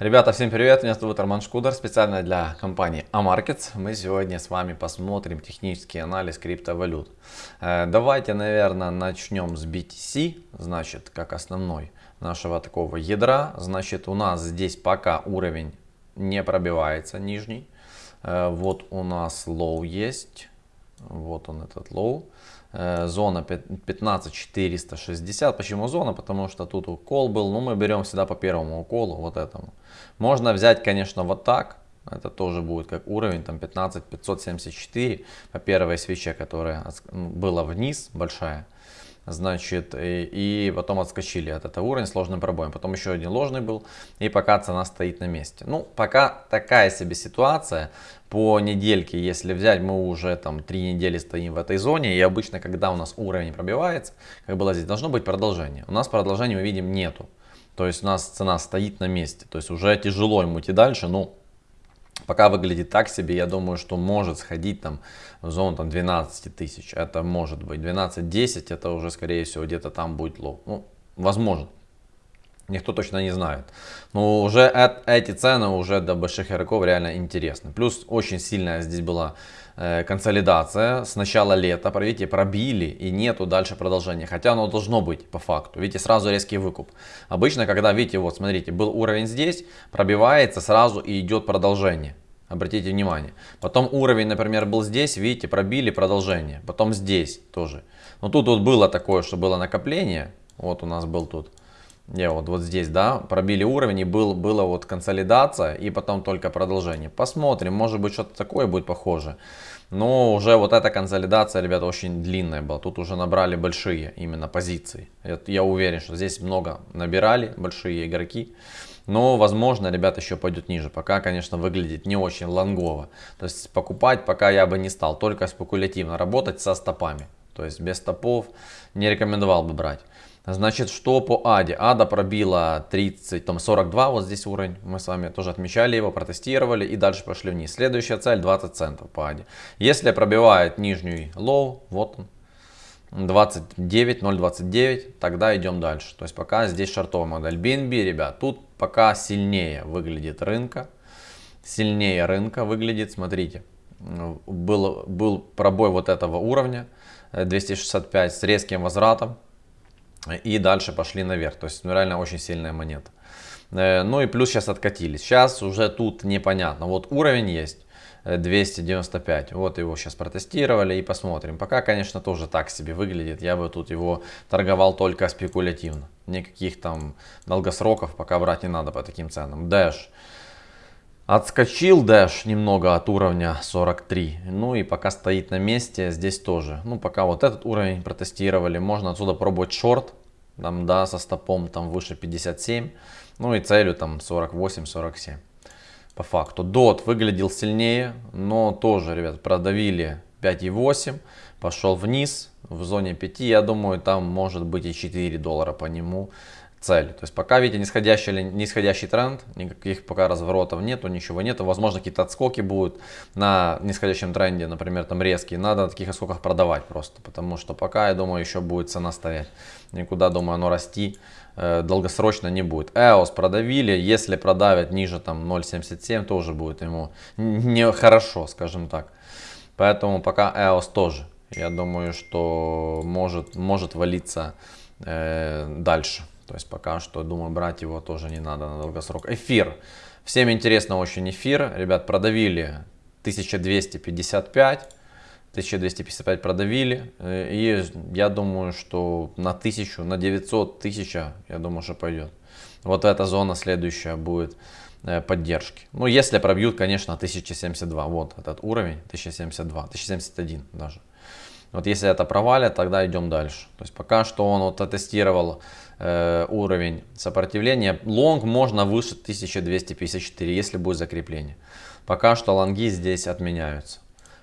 Ребята, всем привет, меня зовут Роман Шкудер, специально для компании Amarkets. Мы сегодня с вами посмотрим технический анализ криптовалют. Э, давайте, наверное, начнем с BTC, значит, как основной нашего такого ядра. Значит, у нас здесь пока уровень не пробивается, нижний. Э, вот у нас low есть, вот он этот low. Э, зона 15460. Почему зона? Потому что тут укол был. Ну, мы берем всегда по первому уколу, вот этому. Можно взять, конечно, вот так. Это тоже будет как уровень, там 15574 по первой свече, которая была вниз, большая значит, и, и потом отскочили от этого уровня сложным пробоем. Потом еще один ложный был, и пока цена стоит на месте. Ну, пока такая себе ситуация. По недельке, если взять, мы уже там три недели стоим в этой зоне, и обычно, когда у нас уровень пробивается, как было здесь, должно быть продолжение. У нас продолжения мы видим нету. То есть у нас цена стоит на месте. То есть уже тяжело ему идти дальше, ну, Пока выглядит так себе, я думаю, что может сходить там в зону там, 12 тысяч. Это может быть 12-10, это уже скорее всего где-то там будет low. Ну, возможно. Никто точно не знает. Но уже эти цены уже до больших игроков реально интересны. Плюс очень сильная здесь была консолидация с начала лета. Видите, пробили и нету дальше продолжения. Хотя оно должно быть по факту. Видите, сразу резкий выкуп. Обычно, когда, видите, вот смотрите, был уровень здесь, пробивается сразу и идет продолжение. Обратите внимание. Потом уровень, например, был здесь, видите, пробили продолжение. Потом здесь тоже. Но тут вот было такое, что было накопление. Вот у нас был тут не, вот, вот здесь, да, пробили уровень и был, была вот консолидация и потом только продолжение. Посмотрим, может быть что-то такое будет похоже. Но уже вот эта консолидация, ребята, очень длинная была. Тут уже набрали большие именно позиции. Я уверен, что здесь много набирали большие игроки. Но, возможно, ребята, еще пойдет ниже. Пока, конечно, выглядит не очень лонгово. То есть покупать пока я бы не стал. Только спекулятивно работать со стопами. То есть без стопов не рекомендовал бы брать. Значит, что по АДе? АДа пробила 30, там 42, вот здесь уровень. Мы с вами тоже отмечали его, протестировали и дальше пошли вниз. Следующая цель 20 центов по АДе. Если пробивает нижний low, вот он, 29, 0.29, тогда идем дальше. То есть пока здесь шартовая модель. BNB, ребят, тут пока сильнее выглядит рынка. Сильнее рынка выглядит, смотрите. Был, был пробой вот этого уровня, 265 с резким возвратом и дальше пошли наверх. То есть ну, реально очень сильная монета. Э, ну и плюс сейчас откатились. Сейчас уже тут непонятно. Вот уровень есть 295. Э, вот его сейчас протестировали и посмотрим. Пока, конечно, тоже так себе выглядит. Я бы тут его торговал только спекулятивно. Никаких там долгосроков пока брать не надо по таким ценам. Dash. Отскочил Dash немного от уровня 43. Ну и пока стоит на месте, здесь тоже. Ну пока вот этот уровень протестировали. Можно отсюда пробовать шорт. Там, да, со стопом там выше 57. Ну и целью там 48-47. По факту. DOT выглядел сильнее, но тоже, ребят, продавили 5,8. Пошел вниз в зоне 5. Я думаю, там может быть и 4 доллара по нему цель. То есть пока, видите, нисходящий, или нисходящий тренд, никаких пока разворотов нету, ничего нету. Возможно, какие-то отскоки будут на нисходящем тренде, например, там резкие. Надо на таких отскоках продавать просто, потому что пока, я думаю, еще будет цена стоять. Никуда, думаю, оно расти э, долгосрочно не будет. EOS продавили, если продавят ниже там 0.77, тоже будет ему нехорошо, скажем так. Поэтому пока EOS тоже, я думаю, что может, может валиться э, дальше. То есть пока что, думаю, брать его тоже не надо на долгосрок. Эфир. Всем интересно очень эфир. Ребят, продавили 1255. 1255 продавили. Э, и я думаю, что на 1000, на 900 тысяч, я думаю, что пойдет. Вот эта зона следующая будет э, поддержки. Ну, если пробьют, конечно, 1072. Вот этот уровень, 1072, 1071 даже. Вот если это провалят, тогда идем дальше. То есть пока что он вот оттестировал э, уровень сопротивления. Лонг можно выше 1254, если будет закрепление. Пока что лонги здесь отменяются.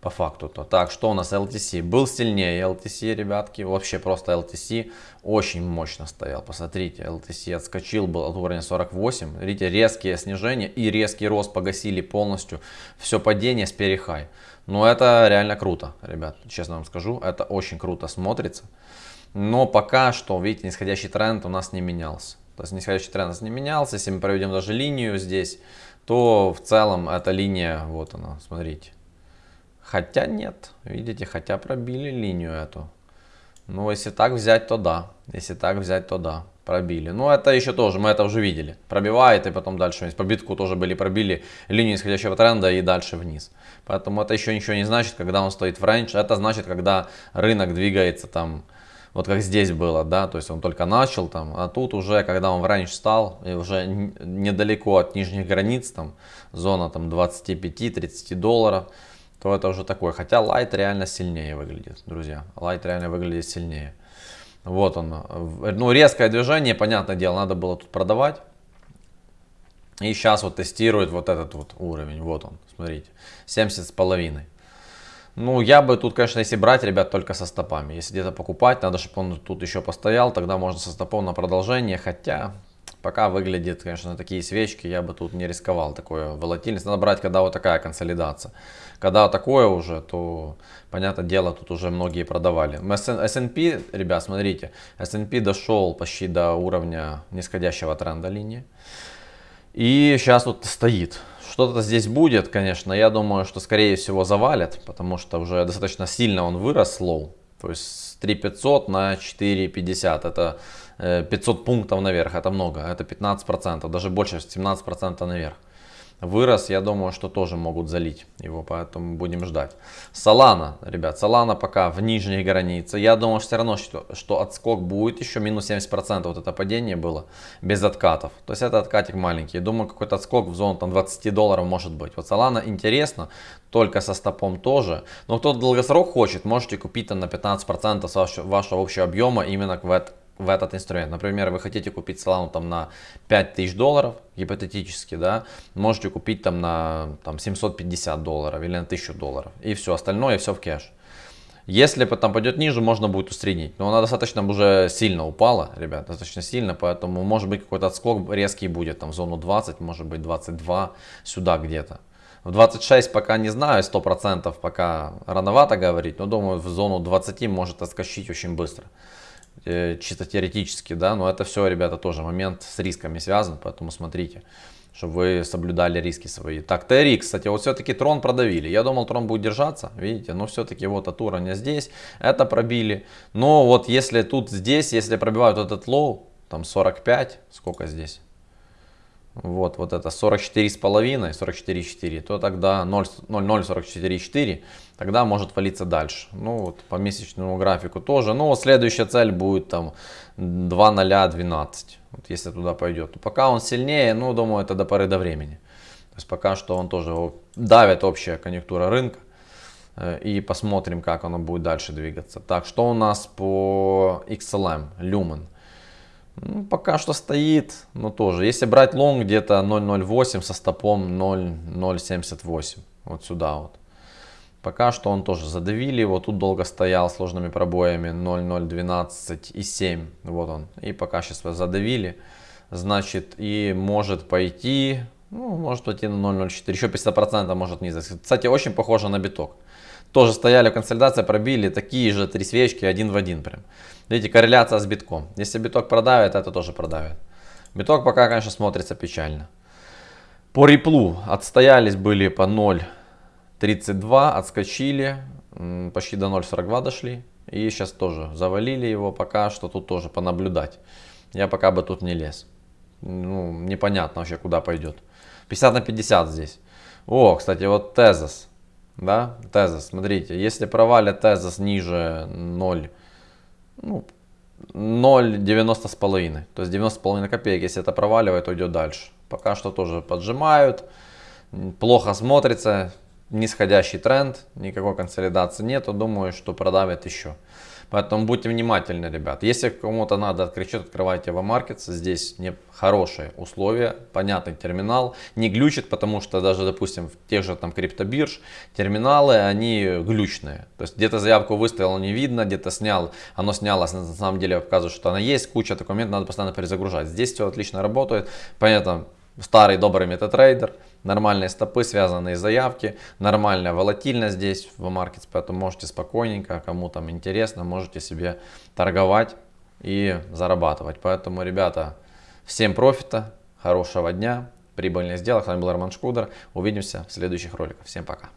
По факту то. Так, что у нас LTC? Был сильнее LTC, ребятки. Вообще просто LTC очень мощно стоял. Посмотрите, LTC отскочил был от уровня 48. Видите, резкие снижения и резкий рост погасили полностью все падение с перехай. Но это реально круто, ребят, честно вам скажу. Это очень круто смотрится. Но пока что, видите, нисходящий тренд у нас не менялся. То есть нисходящий тренд не менялся. Если мы проведем даже линию здесь, то в целом эта линия, вот она, смотрите. Хотя нет, видите, хотя пробили линию эту. Ну, если так взять, то да. Если так взять, то да. Пробили. Ну, это еще тоже, мы это уже видели. Пробивает и потом дальше По битку тоже были пробили линию исходящего тренда и дальше вниз. Поэтому это еще ничего не значит, когда он стоит в range. Это значит, когда рынок двигается там, вот как здесь было, да, то есть он только начал там, а тут уже, когда он в range стал, и уже недалеко от нижних границ, там, зона там 25-30 долларов, то это уже такое. Хотя лайт реально сильнее выглядит, друзья. Лайт реально выглядит сильнее. Вот он. Ну, резкое движение, понятное дело, надо было тут продавать. И сейчас вот тестирует вот этот вот уровень. Вот он, смотрите. 70 с половиной. Ну, я бы тут, конечно, если брать, ребят, только со стопами. Если где-то покупать, надо, чтобы он тут еще постоял. Тогда можно со стопом на продолжение. Хотя, пока выглядит, конечно, такие свечки, я бы тут не рисковал. Такое волатильность. Надо брать, когда вот такая консолидация. Когда такое уже, то, понятное дело, тут уже многие продавали. S&P, ребят, смотрите, S&P дошел почти до уровня нисходящего тренда линии. И сейчас вот стоит. Что-то здесь будет, конечно. Я думаю, что скорее всего завалят, потому что уже достаточно сильно он вырос low. То есть с 3500 на 450. Это 500 э, пунктов наверх. Это много. Это 15%. Даже больше 17% наверх вырос, я думаю, что тоже могут залить его, поэтому будем ждать. Солана, ребят, Солана пока в нижней границе. Я думаю все равно, что, что отскок будет еще минус 70%, вот это падение было без откатов. То есть это откатик маленький. Думаю, какой-то отскок в зону там 20 долларов может быть. Вот Солана интересно, только со стопом тоже. Но кто долгосрок хочет, можете купить там на 15% вашего, вашего общего объема именно в, в этот инструмент. Например, вы хотите купить Solana там на 5000 долларов, гипотетически, да, можете купить там на там, 750 долларов или на 1000 долларов. И все, остальное все в кэш. Если там пойдет ниже, можно будет усреднить. Но она достаточно уже сильно упала, ребят, достаточно сильно. Поэтому может быть какой-то отскок резкий будет, там в зону 20, может быть 22, сюда где-то. В 26 пока не знаю, 100% пока рановато говорить, но думаю в зону 20 может отскочить очень быстро. Э, чисто теоретически, да, но это все, ребята, тоже момент с рисками связан, поэтому смотрите, чтобы вы соблюдали риски свои. Так, TRX, кстати, вот все-таки трон продавили. Я думал, трон будет держаться, видите, но все-таки вот от уровня здесь, это пробили. Но вот если тут здесь, если пробивают этот low, там 45, сколько здесь? Вот, вот это 44,5, 44,4, то тогда 0,044,4, тогда может валиться дальше. Ну вот по месячному графику тоже. Ну следующая цель будет там 2,012, вот если туда пойдет. Пока он сильнее, ну думаю это до поры до времени. То есть пока что он тоже давит общая конъюнктура рынка. Э, и посмотрим, как оно будет дальше двигаться. Так, что у нас по XLM, Lumen? Ну, пока что стоит, но тоже. Если брать лонг, где-то 0.08 со стопом 0.078. Вот сюда вот. Пока что он тоже задавили его. Тут долго стоял с ложными пробоями 0.012 и 7. Вот он. И пока сейчас задавили. Значит, и может пойти, ну, может пойти на 0.04. Еще 50% может вниз. Кстати, очень похоже на биток. Тоже стояли в консолидации, пробили такие же три свечки один в один прям. Видите, корреляция с битком. Если биток продавит, это тоже продавит. Биток пока, конечно, смотрится печально. По реплу отстоялись были по 0.32, отскочили, почти до 0.42 дошли. И сейчас тоже завалили его, пока что тут тоже понаблюдать. Я пока бы тут не лез. Ну, непонятно вообще, куда пойдет. 50 на 50 здесь. О, кстати, вот тезис. Да, тезис, смотрите, если провалит тезис ниже 0, ну, 0,90 с половиной. То есть 90 с половиной копеек, если это проваливает, то идет дальше. Пока что тоже поджимают. Плохо смотрится. Нисходящий тренд. Никакой консолидации нету. Думаю, что продавят еще. Поэтому будьте внимательны, ребят. Если кому-то надо открыть счет, открывайте в Markets. Здесь не хорошие условия, понятный терминал. Не глючит, потому что даже, допустим, в тех же там криптобирж терминалы, они глючные. То есть где-то заявку выставил, не видно, где-то снял, оно снялось, на самом деле показывает, что она есть, куча документов, надо постоянно перезагружать. Здесь все отлично работает. Понятно, старый добрый метатрейдер нормальные стопы, связанные заявки, нормальная волатильность здесь в маркете, поэтому можете спокойненько, кому там интересно, можете себе торговать и зарабатывать. Поэтому, ребята, Всем профита, хорошего дня, прибыльных сделок. С вами был Роман Шкудер. Увидимся в следующих роликах. Всем пока.